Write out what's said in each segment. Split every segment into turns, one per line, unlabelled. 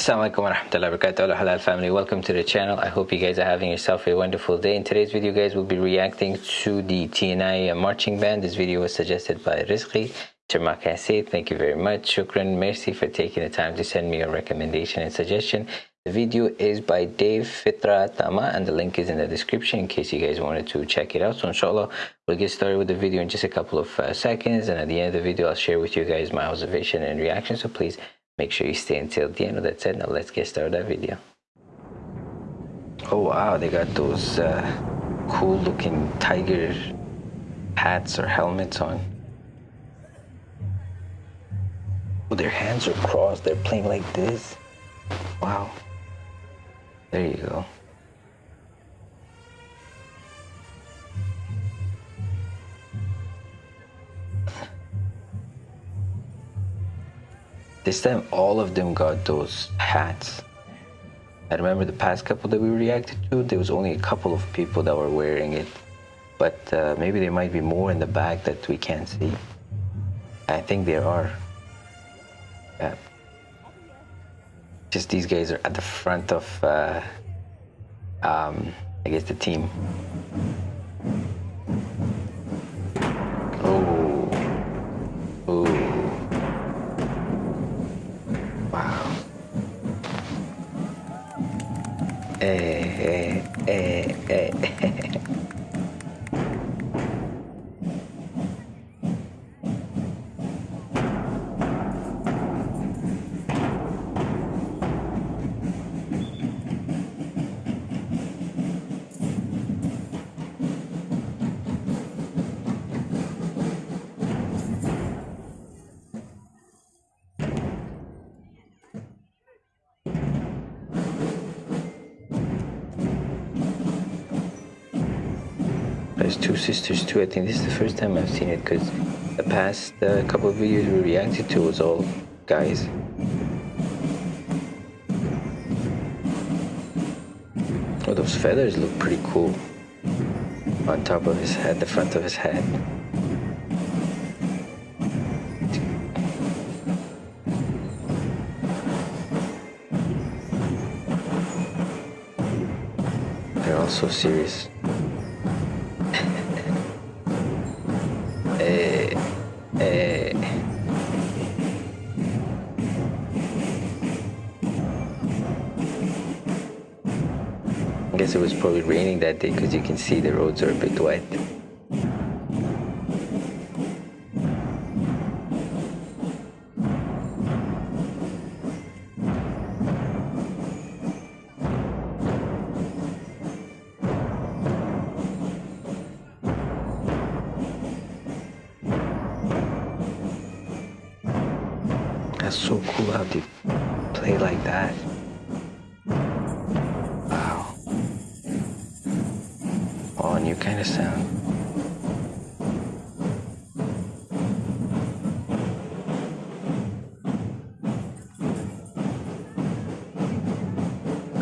Assalamu alaikum wa rahmatullahi halal family. Welcome to the channel. I hope you guys are having yourself a wonderful day. In today's video guys we'll be reacting to the TNI marching band. This video was suggested by Rizqi thank you very much. Shukran merci for taking the time to send me your recommendation and suggestion. The video is by Dave Fitra Tama and the link is in the description in case you guys wanted to check it out. So inshallah, we'll get started with the video in just a couple of uh, seconds. And at the end of the video, I'll share with you guys my observation and reaction. So please make sure you stay until the end of that said. Now let's get started that video. Oh wow, they got those uh, cool looking tiger hats or helmets on. Oh, their hands are crossed. They're playing like this. Wow. There you go. This time all of them got those hats. I remember the past couple that we reacted to, there was only a couple of people that were wearing it. But uh, maybe there might be more in the back that we can't see. I think there are. Yeah just these guys are at the front of, uh, um, I guess, the team. Eh, eh, There's two sisters too. I think this is the first time I've seen it because the past uh, couple of videos we reacted to was all guys. Oh, those feathers look pretty cool on top of his head, the front of his head. They're all so serious. Guess it was probably raining that day because you can see the roads are a bit wet. That's so cool how they play like that. Kind of sound.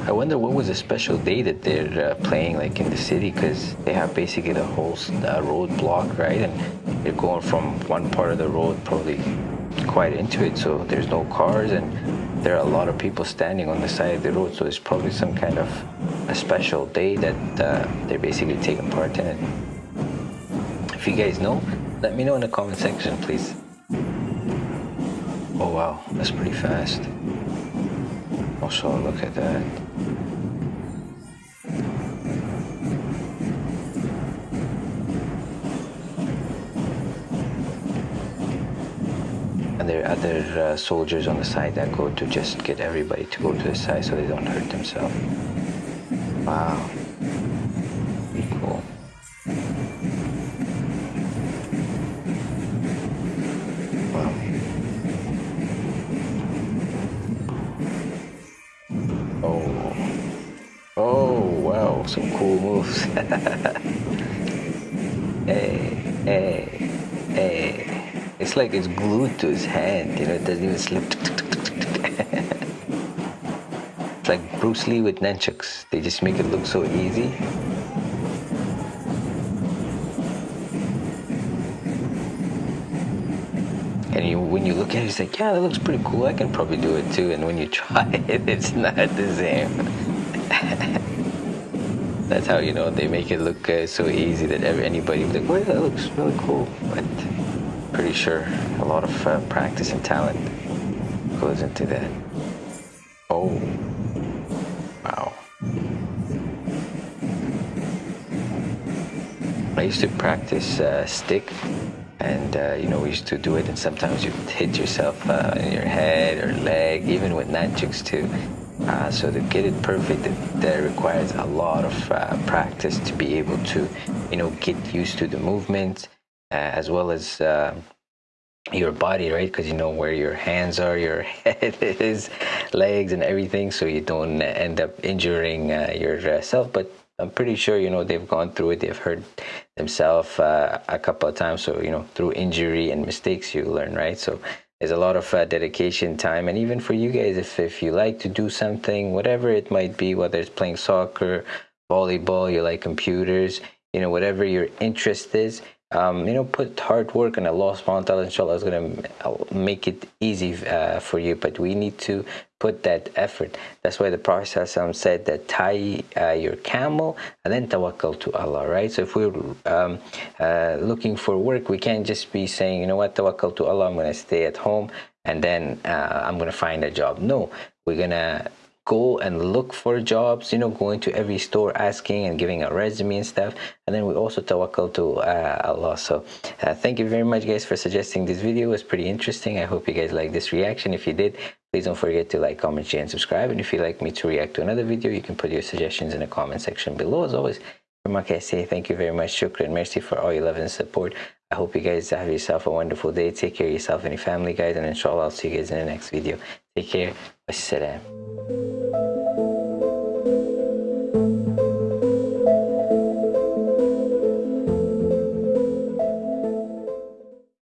I wonder what was a special day that they're uh, playing like in the city because they have basically the whole uh, road blocked, right? And they're going from one part of the road probably quite into it, so there's no cars and there are a lot of people standing on the side of the road, so it's probably some kind of a special day that uh, they're basically taking part in it. If you guys know, let me know in the comment section, please. Oh wow, that's pretty fast. Also, look at that. There are other uh, soldiers on the side that go to just get everybody to go to the side so they don't hurt themselves. Wow. Cool. Wow. Oh. Oh, wow. Some cool moves. hey, hey, hey. It's like it's glued to his hand, you know, it doesn't even slip. It's like Bruce Lee with nunchucks. They just make it look so easy. And you, when you look at it, it's like, yeah, that looks pretty cool. I can probably do it too. And when you try it, it's not the same. That's how you know they make it look uh, so easy that every, anybody would be like, well, that looks really cool. But pretty sure a lot of uh, practice and talent goes into that. Oh, wow. I used to practice uh, stick and uh, you know we used to do it and sometimes you hit yourself uh, in your head or leg even with nunchucks too uh, so to get it perfect it, that requires a lot of uh, practice to be able to you know get used to the movement as well as uh, your body right because you know where your hands are your head is legs and everything so you don't end up injuring yourself but I'm pretty sure you know they've gone through it. They've hurt themselves uh, a couple of times. So you know through injury and mistakes you learn, right? So there's a lot of uh, dedication, time, and even for you guys, if if you like to do something, whatever it might be, whether it's playing soccer, volleyball, you like computers, you know whatever your interest is, um, you know, put hard work and Allah subhanahu wa ta'ala inshallah is going to make it easy uh, for you. But we need to put that effort. That's why the Prophet said that tie uh, your camel and then tawakkal to Allah, right? So if we're um, uh, looking for work, we can't just be saying, you know what, tawakkal to Allah, I'm going to stay at home and then uh, I'm going to find a job. No, we're going to go and look for jobs, you know, going to every store asking and giving a resume and stuff. And then we also tawakkal to uh, Allah. So uh, thank you very much guys for suggesting this video. It was pretty interesting. I hope you guys like this reaction. If you did, please don't forget to like, comment, share, and subscribe. And if you'd like me to react to another video, you can put your suggestions in the comment section below. As always, from I say thank you very much. Shukran. Merci for all your love and support. I hope you guys have yourself a wonderful day. Take care of yourself and your family, guys. And inshallah, I'll see you guys in the next video. Take care. Wassalam.